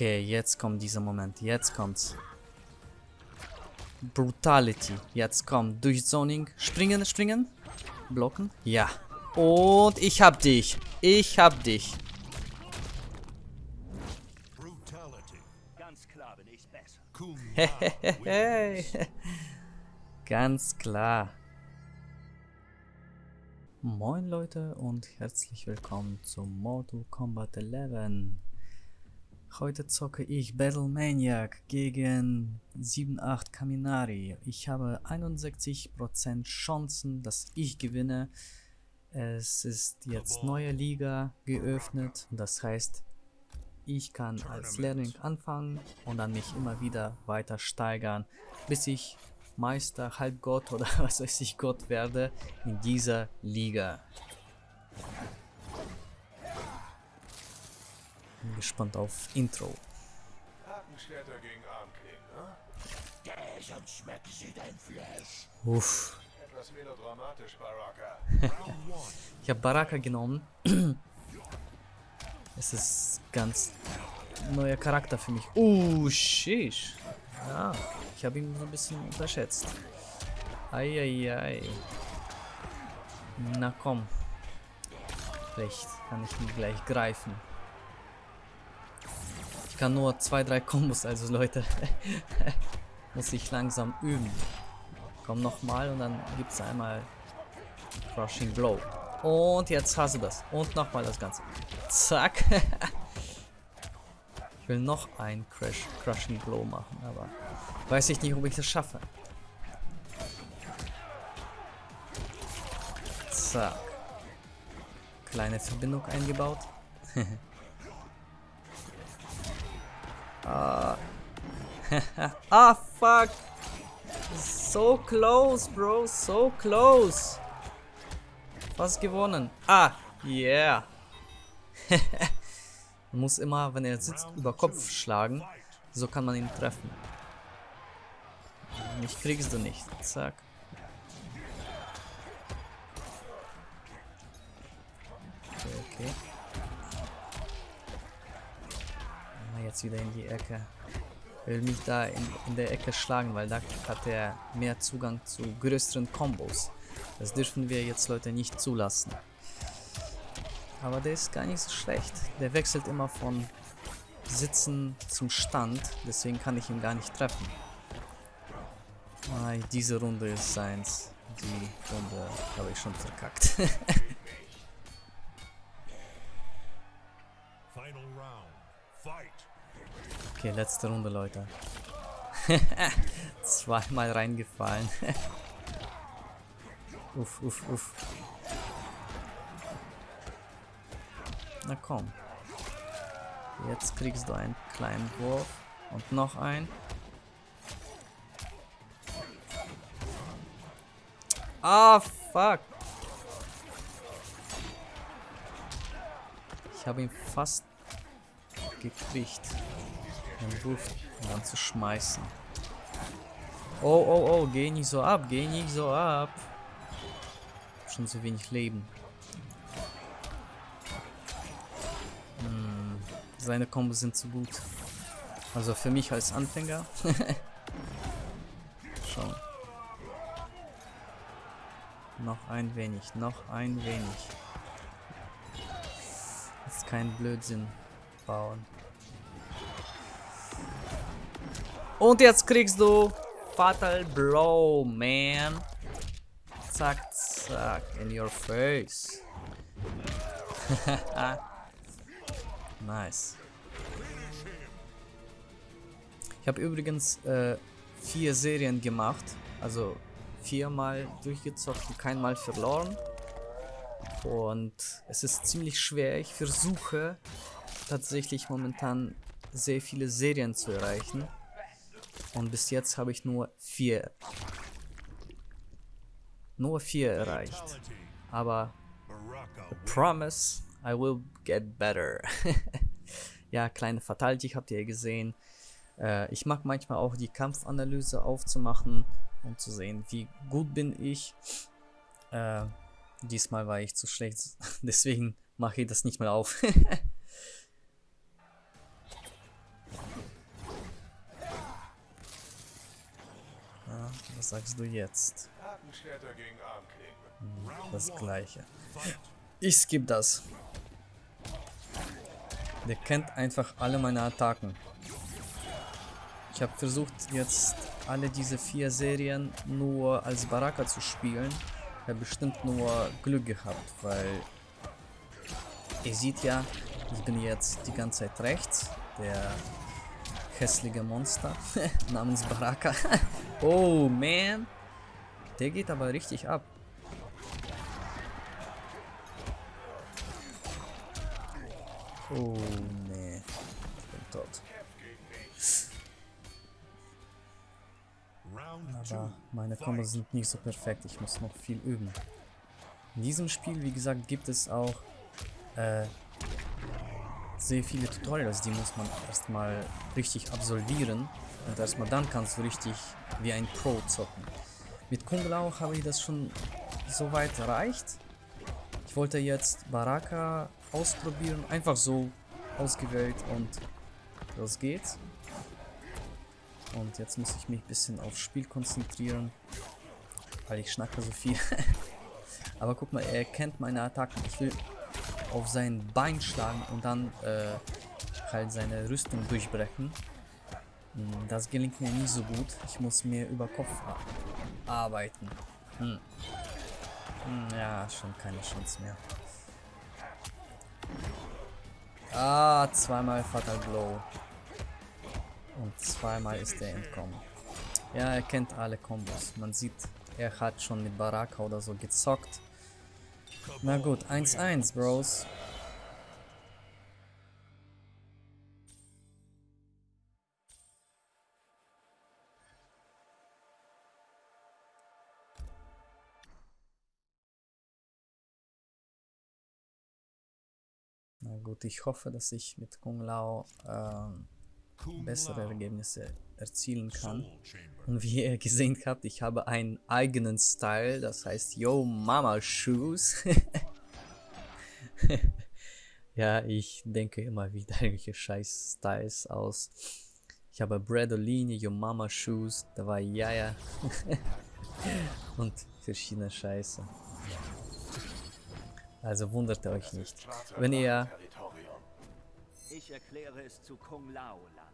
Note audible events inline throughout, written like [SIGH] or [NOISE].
Okay, jetzt kommt dieser Moment. Jetzt kommt's. Brutality. Jetzt kommt Durchzoning. Springen, springen. Blocken. Ja. Und ich hab dich. Ich hab dich. Ganz klar bin ich besser. Hey. [LAUGHS] Ganz klar. Moin Leute und herzlich willkommen zu Mortal Kombat 11. Heute zocke ich Battle Maniac gegen 7-8 Kaminari. Ich habe 61% Chancen, dass ich gewinne. Es ist jetzt neue Liga geöffnet. Das heißt, ich kann als Lehrling anfangen und dann mich immer wieder weiter steigern, bis ich Meister, Halbgott oder [LAUGHS] was weiß ich Gott werde in dieser Liga. Bin gespannt auf Intro. Hakenschwerter gegen Armklingen, ne? Sonst schmeckt sie dein Fleisch. Uff. Etwas melodramatisch, Baraka. [LAUGHS] Ich habe Baraka genommen. [CLEARS THROAT] es ist ganz neuer Charakter für mich. Uh, shish. Ja, ich habe ihn so ein bisschen unterschätzt. Eieiei. Na komm. Vielleicht kann ich ihn gleich greifen. Kann nur zwei, drei Kombos, also Leute. [LAUGHS] Muss ich langsam üben. Komm nochmal und dann gibt es einmal Crushing Blow. Und jetzt hast du das. Und nochmal das Ganze. Zack. [LAUGHS] ich will noch ein Crash, Crushing Blow machen, aber weiß ich nicht, ob ich das schaffe. Zack. Kleine Verbindung eingebaut. [LAUGHS] ah. [LAUGHS] ah, fuck. So close, bro. So close. Fast gewonnen. Ah, yeah. man [LAUGHS] muss immer, wenn er sitzt, über Kopf schlagen. So kann man ihn treffen. Mich kriegst du nicht. Zack. Okay, okay. Ah, jetzt wieder in die Ecke. Will mich da in, in der Ecke schlagen, weil da hat er mehr Zugang zu größeren Kombos. Das dürfen wir jetzt Leute nicht zulassen. Aber der ist gar nicht so schlecht. Der wechselt immer von Sitzen zum Stand. Deswegen kann ich ihn gar nicht treffen. Ah, diese Runde ist seins. Die Runde habe ich schon verkackt. [LAUGHS] okay, letzte Runde, Leute. [LAUGHS] Zweimal reingefallen. [LAUGHS] uff, uff, uff. Na komm. Jetzt kriegst du einen kleinen Wurf. Und noch einen. Ah, fuck. Ich habe ihn fast gekriegt. Den Wurf dann zu schmeißen. Oh, oh, oh, geh nicht so ab, geh nicht so ab. Schon zu wenig Leben. Hm, seine Kombos sind zu gut. Also für mich als Anfänger. [LAUGHS] Schon. Noch ein wenig, noch ein wenig. Jetzt kein Blödsinn bauen. Und jetzt kriegst du Fatal Blow, man. Zack, zack, in your face. [LAUGHS] nice. Ich habe übrigens äh, vier Serien gemacht, also viermal durchgezockt und keinmal verloren. Und es ist ziemlich schwer. Ich versuche tatsächlich momentan sehr viele Serien zu erreichen. Und bis jetzt habe ich nur vier. Nur vier erreicht. Aber promise, I will get better. [LAUGHS] ja, kleine Fatality habt ihr gesehen. Äh, ich mag manchmal auch die Kampfanalyse aufzumachen, um zu sehen, wie gut bin ich. Äh, diesmal war ich zu schlecht, [LAUGHS] deswegen mache ich das nicht mehr auf. [LAUGHS] Was sagst du jetzt? Armklingen. Das gleiche. Ich skip das. Der kennt einfach alle meine Attacken. Ich habe versucht jetzt alle diese vier Serien nur als Baraka zu spielen. Ich habe bestimmt nur Glück gehabt, weil ihr seht ja, ich bin jetzt die ganze Zeit rechts. Der hässliche Monster [LAUGHS] namens Baraka. Oh man. Der geht aber richtig ab. Oh nee. Ich bin tot. Aber meine Kombos sind nicht so perfekt. Ich muss noch viel üben. In diesem Spiel, wie gesagt, gibt es auch äh, sehr viele Tutorials, die muss man erstmal richtig absolvieren. Und erstmal dann kannst du richtig wie ein Pro zocken. Mit Kung Lao habe ich das schon so weit erreicht. Ich wollte jetzt Baraka ausprobieren, einfach so ausgewählt und los geht's. Und jetzt muss ich mich ein bisschen aufs Spiel konzentrieren, weil ich schnacke so viel. [LAUGHS] Aber guck mal, er kennt meine Attacken. Ich will auf sein Bein schlagen und dann äh, halt seine Rüstung durchbrechen. Hm, Das gelingt mir nicht so gut. Ich muss mir über Kopf arbeiten. Hm. Hm, ja, schon keine Chance mehr. Ah, zweimal Fatal Blow. Und zweimal ist er entkommen. Ja, er kennt alle Kombos. Man sieht, er hat schon mit Baraka oder so gezockt. Na gut, 1-1, Bros. Gut, ich hoffe, dass ich mit Kung Lao Kung bessere. Ergebnisse erzielen kann. Und wie ihr gesehen habt, ich habe einen eigenen Style, das heißt Yo Mama Shoes. [LAUGHS] ja, ich denke immer wieder irgendwelche scheiß Styles aus. Ich habe Bradolini, Yo Mama Shoes, da war Yaya [LAUGHS] und verschiedene Scheiße. Also wundert euch nicht. Wenn ihr. Ich erkläre es zu Kung Lao Land.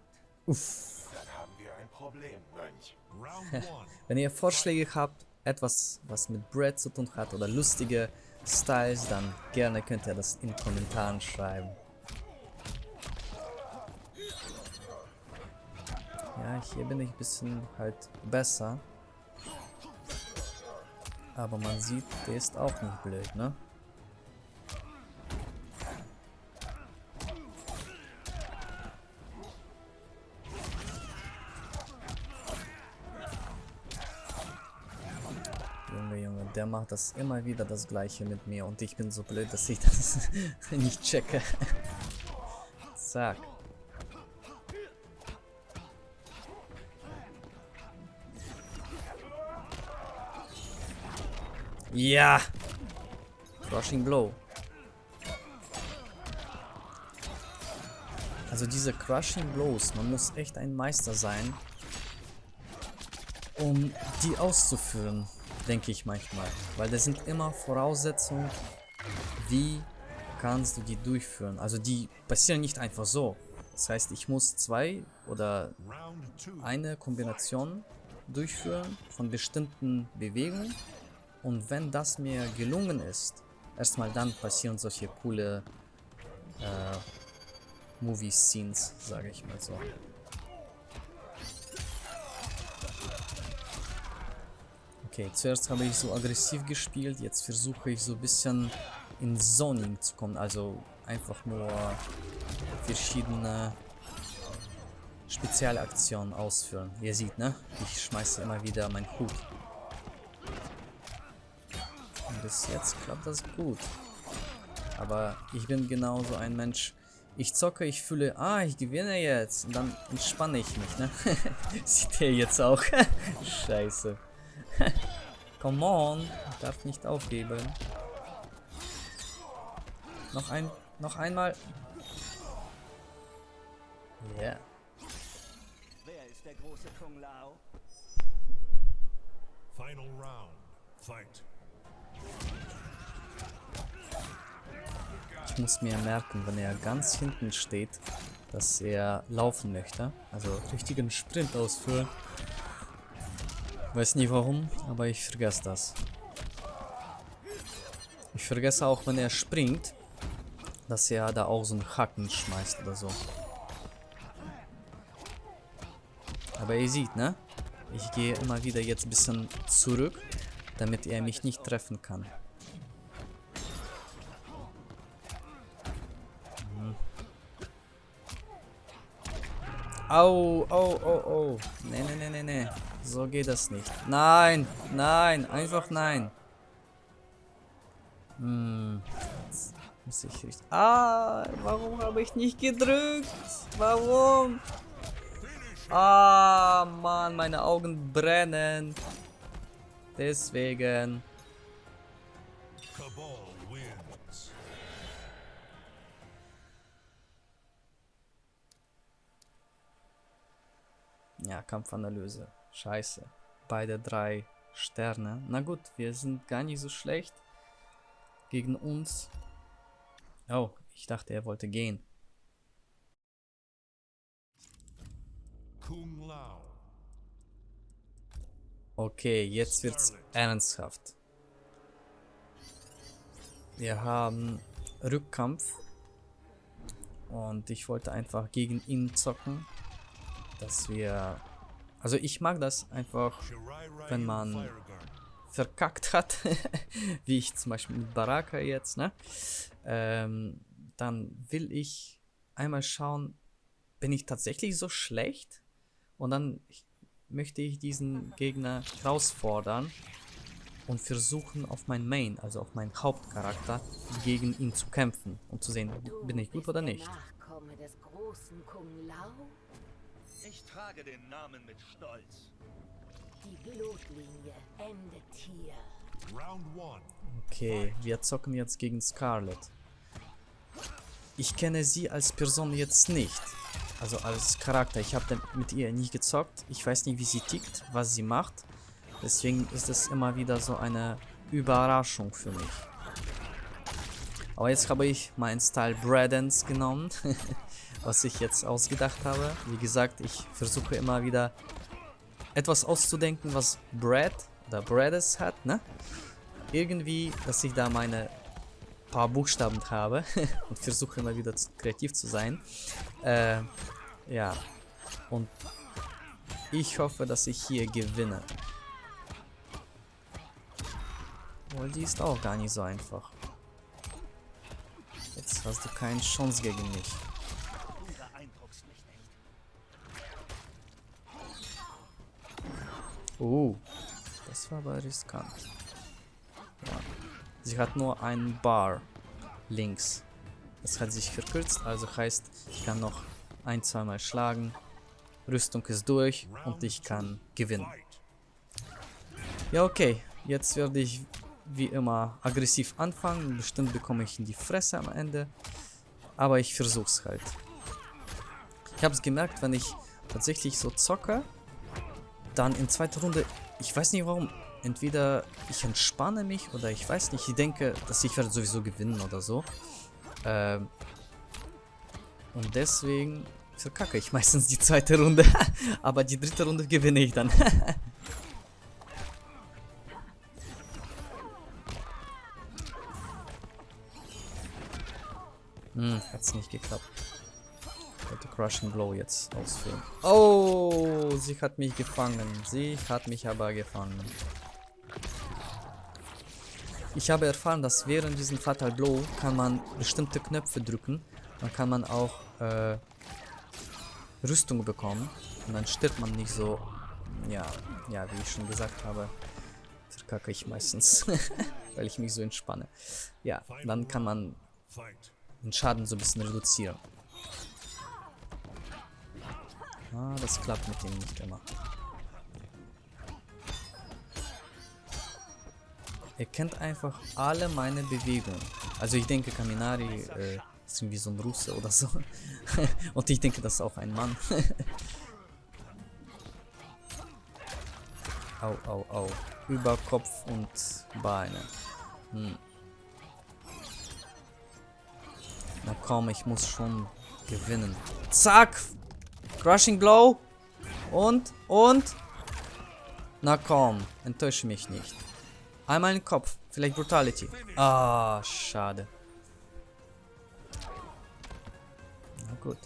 uff, Dann haben wir ein Problem, Mönch. [LAUGHS] Wenn ihr Vorschläge habt, etwas, was mit Brad zu tun hat oder lustige Styles, dann gerne könnt ihr das in Kommentaren schreiben. Ja, hier bin ich ein bisschen halt besser. Aber man sieht, der ist auch nicht blöd, ne? Macht das immer wieder das gleiche mit mir und ich bin so blöd, dass ich das [LAUGHS] nicht checke. [LAUGHS] Zack. Ja! Crushing Blow. Also diese Crushing Blows, man muss echt ein Meister sein, um die auszuführen, denke ich manchmal. Weil das sind immer Voraussetzungen, wie kannst du die durchführen. Also die passieren nicht einfach so. Das heißt, ich muss zwei oder eine Kombination durchführen von bestimmten Bewegungen. Und wenn das mir gelungen ist, erstmal dann passieren solche coole äh, Movie-Scenes, sage ich mal so. Okay, zuerst habe ich so aggressiv gespielt, jetzt versuche ich so ein bisschen in Zoning zu kommen, also einfach nur verschiedene Spezialaktionen ausführen. Ihr seht, ne? Ich schmeiße immer wieder meinen Hut. Und bis jetzt klappt das gut. Aber ich bin genauso ein Mensch. Ich zocke, ich fühle, ah, ich gewinne jetzt. Und dann entspanne ich mich, ne? [LAUGHS] Sieht ihr jetzt auch? [LAUGHS] Scheiße. [LAUGHS] Come on. Ich darf nicht aufgeben. Noch ein, noch einmal. Ja. Wer ist der große Kung Lao? Final round. Fight. Ich muss mir merken, wenn er ganz hinten steht, dass er laufen möchte. Also richtigen Sprint ausführen. Weiß nie warum, aber ich vergesse das. Ich vergesse auch, wenn er springt, dass er da auch so einen Hacken schmeißt oder so. Aber ihr seht, ne? Ich gehe immer wieder jetzt ein bisschen zurück, damit er mich nicht treffen kann. Au, au, au, au. Nee, nee, nee, nee, nee. So geht das nicht. Nein, nein, einfach nein. Hm. Muss ich richtig... Ah, warum habe ich nicht gedrückt? Warum? Ah, Mann, meine Augen brennen. Deswegen. Ja, Kampfanalyse. Scheiße. Beide drei Sterne. Na gut, wir sind gar nicht so schlecht. Gegen uns. Oh, ich dachte, er wollte gehen. Kung Lao. Okay, jetzt wird's ernsthaft. Wir haben Rückkampf. Und ich wollte einfach gegen ihn zocken. Dass wir... Also ich mag das einfach, wenn man verkackt hat. [LAUGHS] wie ich zum Beispiel mit Baraka jetzt, ne? Ähm, dann will ich einmal schauen, bin ich tatsächlich so schlecht? Und dann möchte ich diesen Gegner herausfordern und versuchen auf mein Main, also auf meinen Hauptcharakter, gegen ihn zu kämpfen und zu sehen, bin ich gut oder nicht. Nachkomme des großen Kung Lao? Ich trage den Namen mit Stolz. Die Blutlinie endet hier. Round one. Okay, wir zocken jetzt gegen Scarlet. Ich kenne sie als Person jetzt nicht. Also als Charakter. Ich habe mit ihr nie gezockt. Ich weiß nicht, wie sie tickt, was sie macht. Deswegen ist es immer wieder so eine Überraschung für mich. Aber jetzt habe ich meinen Style Bradens genommen, [LAUGHS] was ich jetzt ausgedacht habe. Wie gesagt, ich versuche immer wieder etwas auszudenken, was Brad oder Brades hat, ne? Irgendwie, dass ich da meine paar Buchstaben habe [LAUGHS] und versuche immer wieder zu, kreativ zu sein. Äh, ja. Und ich hoffe, dass ich hier gewinne. Weil die ist auch gar nicht so einfach. Jetzt hast du keine Chance gegen mich. Oh, das war aber riskant. Ja. Sie hat nur einen Bar links. Das hat sich verkürzt, also heißt, ich kann noch ein, zweimal schlagen. Rüstung ist durch und ich kann gewinnen. Ja, okay. Jetzt werde ich wie immer aggressiv anfangen. Bestimmt bekomme ich in die Fresse am Ende. Aber ich versuch's halt. Ich habe es gemerkt, wenn ich tatsächlich so zocke, dann in zweiter Runde, ich weiß nicht warum, entweder ich entspanne mich oder ich weiß nicht, ich denke, dass ich werde sowieso gewinnen oder so. Ähm, und deswegen verkacke ich [LAUGHS] meistens die zweite Runde. [LAUGHS] Aber die dritte Runde gewinne ich dann. [LAUGHS] Hm, hat's nicht geklappt. Crushing Blow jetzt ausführen. Oh, sie hat mich gefangen. Sie hat mich aber gefangen. Ich habe erfahren, dass während diesem Fatal Blow kann man bestimmte Knöpfe drücken. Dann kann man auch äh, Rüstung bekommen. Und dann stirbt man nicht so. Ja, ja, wie ich schon gesagt habe, verkacke ich meistens. [LAUGHS] weil ich mich so entspanne. Ja, dann kann man den Schaden so ein bisschen reduzieren. Ah, das klappt mit dem nicht immer. Er kennt einfach alle meine Bewegungen. Also ich denke, Kaminari äh, ist irgendwie so ein Russe oder so. [LAUGHS] Und ich denke, das ist auch ein Mann. [LAUGHS] Au, au, au. Über Kopf und Beine. Hm. Na komm, ich muss schon gewinnen. Zack! Crushing Blow. Und, und. Na komm, enttäusche mich nicht. Einmal in den Kopf. Vielleicht Brutality. Ah, schade. Na gut.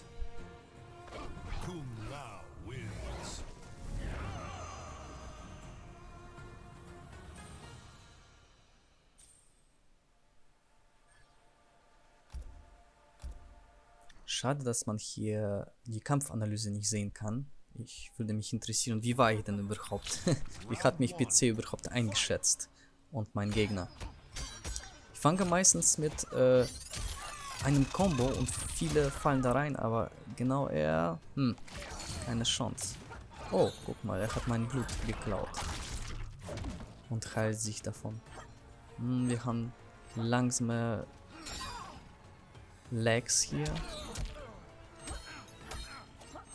Schade, dass man hier die Kampfanalyse nicht sehen kann. Ich würde mich interessieren, wie war ich denn überhaupt? [LAUGHS] wie hat mich PC überhaupt eingeschätzt? Und mein Gegner. Ich fange meistens mit äh, einem Combo und viele fallen da rein, aber genau er, hm, keine Chance. Oh, guck mal, er hat mein Blut geklaut. Und heilt sich davon. Hm, wir haben langsame Lags hier.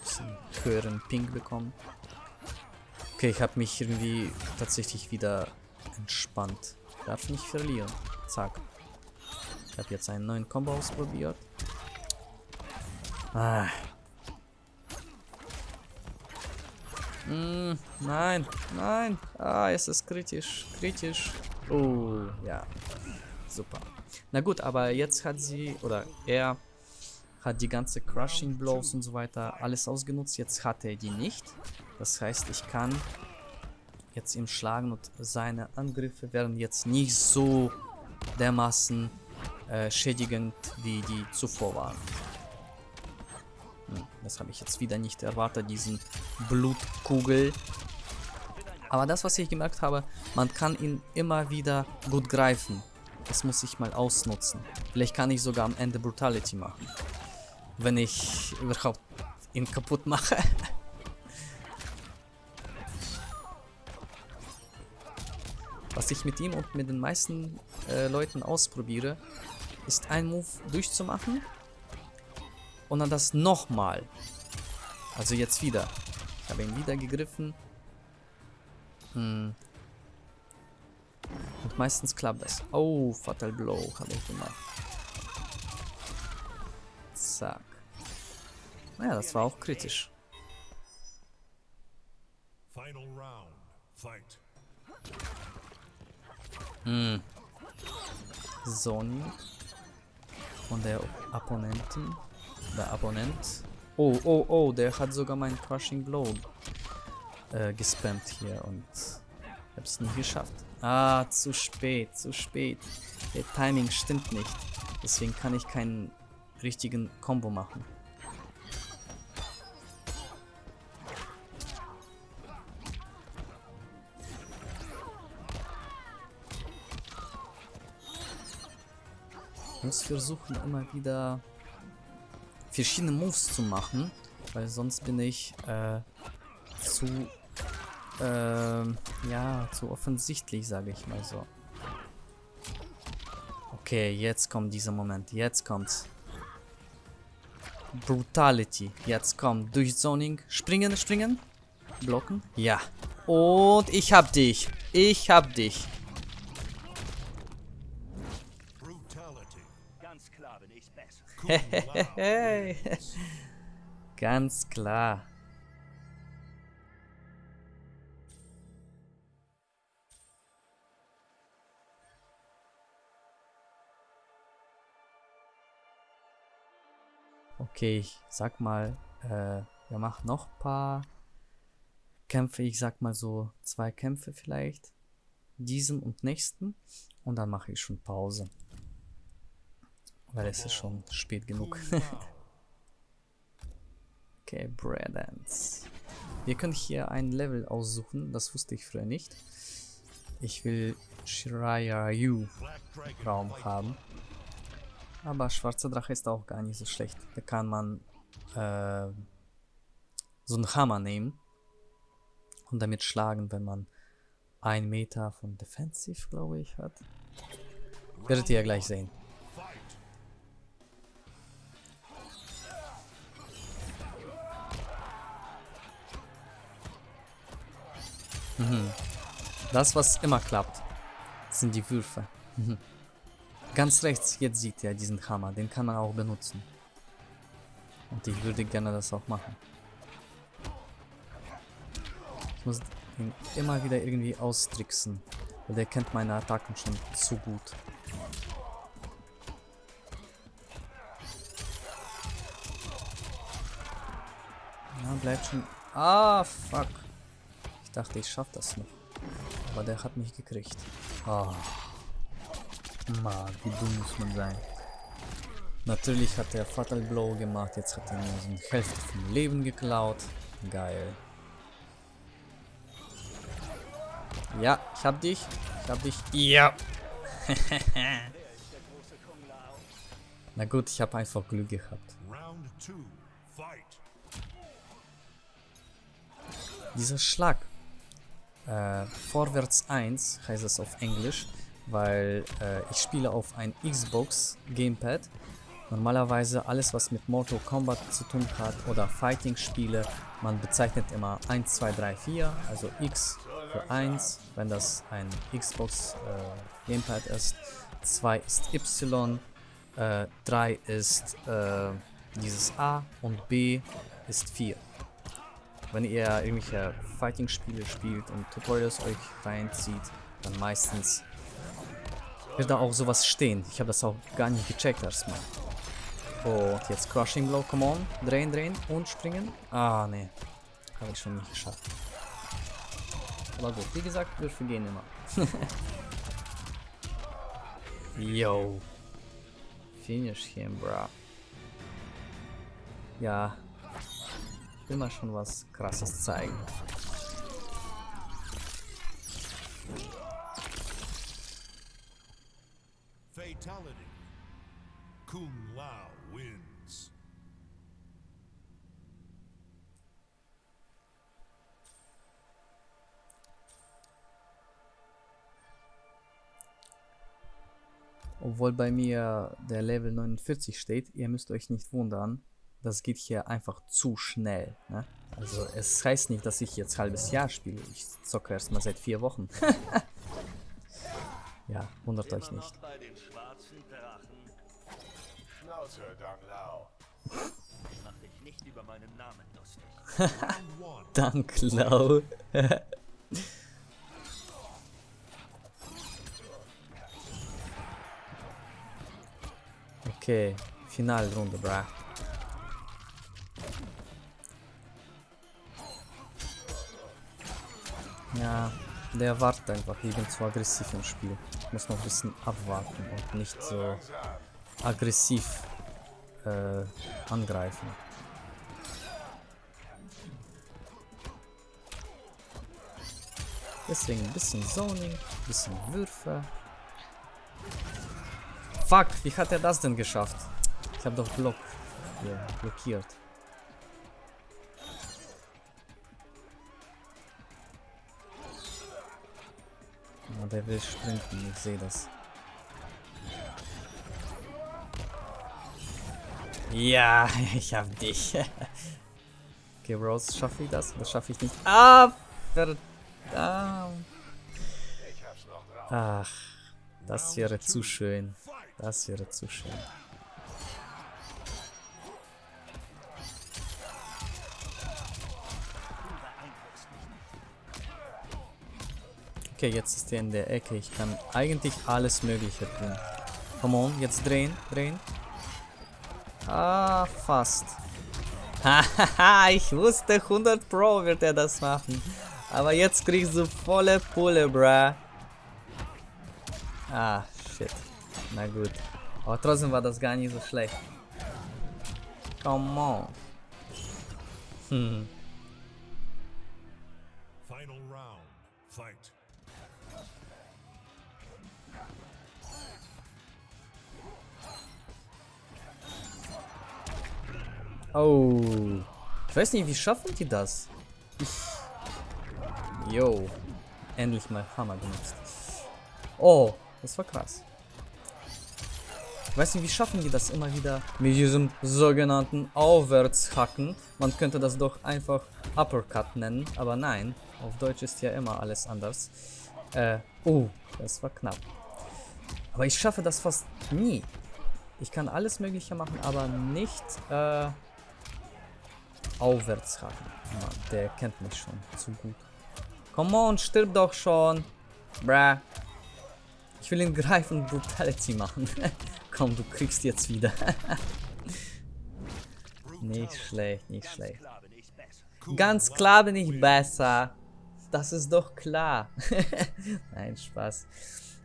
Bisschen höheren Ping bekommen. Okay, ich habe mich irgendwie tatsächlich wieder entspannt. Darf nicht verlieren. Zack. Ich habe jetzt einen neuen Combo ausprobiert. Ah. Mm, nein, nein. Ah, es ist kritisch, kritisch. Oh, ja. Super. Na gut, aber jetzt hat sie, oder er hat die ganze Crushing Blows und so weiter alles ausgenutzt. Jetzt hat er die nicht. Das heißt, ich kann jetzt ihm schlagen und seine Angriffe werden jetzt nicht so dermaßen äh, schädigend, wie die zuvor waren. Hm, das habe ich jetzt wieder nicht erwartet, diesen Blutkugel. Aber das, was ich gemerkt habe, man kann ihn immer wieder gut greifen. Das muss ich mal ausnutzen. Vielleicht kann ich sogar am Ende Brutality machen. Wenn ich überhaupt ihn kaputt mache. [LAUGHS] Was ich mit ihm und mit den meisten äh, Leuten ausprobiere, ist ein Move durchzumachen und dann das nochmal. Also jetzt wieder. Ich habe ihn wieder gegriffen. Hm. Und meistens klappt das. Oh, Fatal Blow habe ich gemacht. Zack. Naja, das war auch kritisch. Final round. Fight. Hm. Sony von der Opponenten. Der Abonnent. Oh, oh, oh, der hat sogar meinen Crushing Blow äh, gespammt hier und ich hab's nicht geschafft. Ah, zu spät, zu spät. Der Timing stimmt nicht. Deswegen kann ich keinen richtigen Combo machen. Ich muss versuchen immer wieder verschiedene Moves zu machen, weil sonst bin ich äh, zu ähm, ja, zu offensichtlich, sage ich mal so. Okay, jetzt kommt dieser Moment. Jetzt kommt's. Brutality. Jetzt kommt Durchzoning. Springen, springen. Blocken. Ja. Und ich hab dich. Ich hab dich. Brutality. Ganz klar [LAUGHS] Okay, ich sag mal, äh, wir machen noch ein paar Kämpfe. Ich sag mal so zwei Kämpfe vielleicht. Diesen und nächsten. Und dann mache ich schon Pause. Weil es ist schon spät genug. [LAUGHS] Okay, Breadance. Wir können hier ein Level aussuchen, das wusste ich früher nicht. Ich will Black Dragon. Raum haben. Aber schwarzer Drache ist auch gar nicht so schlecht. Da kann man äh, so einen Hammer nehmen und damit schlagen, wenn man ein Meter von Defensive, glaube ich, hat. Werdet ihr ja gleich sehen. Fight. Das, was immer klappt, sind die Würfe. Mhm. Ganz rechts, jetzt sieht ihr diesen Hammer, den kann man auch benutzen. Und ich würde gerne das auch machen. Ich muss ihn immer wieder irgendwie austricksen. Weil der kennt meine Attacken schon zu gut. Ja, bleibt schon. Ah, fuck. Ich dachte, ich schaff das noch. Aber der hat mich gekriegt. Ah. Mann, wie dumm muss man sein. Natürlich hat er Fatal Blow gemacht. Jetzt hat er mir so eine Hälfte vom Leben geklaut. Geil. Ja, ich hab dich. Ich hab dich. Ja. [LAUGHS] Na gut, ich habe einfach Glück gehabt. Dieser Schlag. Äh, vorwärts 1 heißt es auf Englisch, weil äh, ich spiele auf ein Xbox Gamepad. Normalerweise alles, was mit Mortal Kombat zu tun hat oder Fighting-Spiele, man bezeichnet immer 1, 2, 3, 4, also X für 1, wenn das ein Xbox äh, Gamepad ist. 2 ist Y, äh, 3 ist äh, dieses A und B ist 4 wenn ihr irgendwelche Fighting-Spiele spielt und Tutorials euch reinzieht, dann meistens wird da auch sowas stehen. Ich habe das auch gar nicht gecheckt erstmal. Und jetzt Crushing Blow, come on. Drehen, drehen und springen. Ah, nee. Habe ich schon nicht geschafft. Aber gut, wie gesagt, wir vergehen immer. [LAUGHS] Yo. Finish him, bra. Ja, ich will mal schon was krasses zeigen. Obwohl bei mir der Level 49 steht, ihr müsst euch nicht wundern. Das geht hier einfach zu schnell. Ne? Also es heißt nicht, dass ich jetzt halbes Jahr spiele. Ich zocke erst mal seit vier Wochen. [LAUGHS] ja, wundert euch nicht. Schnauze, Dang Lao. Mach dich nicht über meinen Namen lustig. [LAUGHS] Round [LAUGHS] okay, Finalrunde, bra. Ja, der wartet einfach. Ich bin zu aggressiv im Spiel. Ich muss noch ein bisschen abwarten und nicht so aggressiv äh, angreifen. Deswegen ein bisschen Zoning, ein bisschen Würfe. Fuck, wie hat er das denn geschafft? Ich habe doch Block hier blockiert. Ah, der will sprinten, ich sehe das. Ja, [LAUGHS] ich hab dich. [LAUGHS] okay, Rose, schaffe ich das? Das schaffe ich nicht. Ah, verdammt. Ach, das wäre zu schön. Das wäre zu schön. Okay, jetzt ist er in der Ecke. Ich kann eigentlich alles Mögliche tun. Come on, jetzt drehen, drehen. Ah, fast. [LAUGHS] Hahaha, ich wusste 100 Pro wird er das machen. Aber jetzt kriegst du volle Pulle, bruh. Ah, shit. Na gut. Aber trotzdem war das gar nicht so schlecht. Come on. Hm. Final round. Fight. Oh. Ich weiß nicht, wie schaffen die das? Ich. Yo. Endlich mal Hammer benutzt. Oh, das war krass. Ich weiß nicht, wie schaffen die das immer wieder mit diesem sogenannten Aufwärtshacken. Man könnte das doch einfach Uppercut nennen, aber nein. Auf Deutsch ist ja immer alles anders. Äh, oh, das war knapp. Aber ich schaffe das fast nie. Ich kann alles mögliche machen, aber nicht, äh, aufwärts haken. Mann, der kennt mich schon zu gut. Come on, stirb doch schon. Bruh. Ich will ihn greifen und Brutality machen. [LAUGHS] Komm, du kriegst jetzt wieder. [LAUGHS] nicht schlecht, nicht schlecht. Ganz klar bin ich besser. Das ist doch klar. [LAUGHS] Nein, Spaß.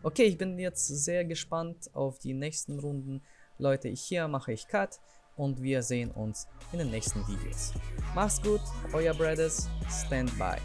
Okay, ich bin jetzt sehr gespannt auf die nächsten Runden. Leute, hier mache ich Cut und wir sehen uns in den nächsten Videos. Macht's gut, euer Brothers, stand by.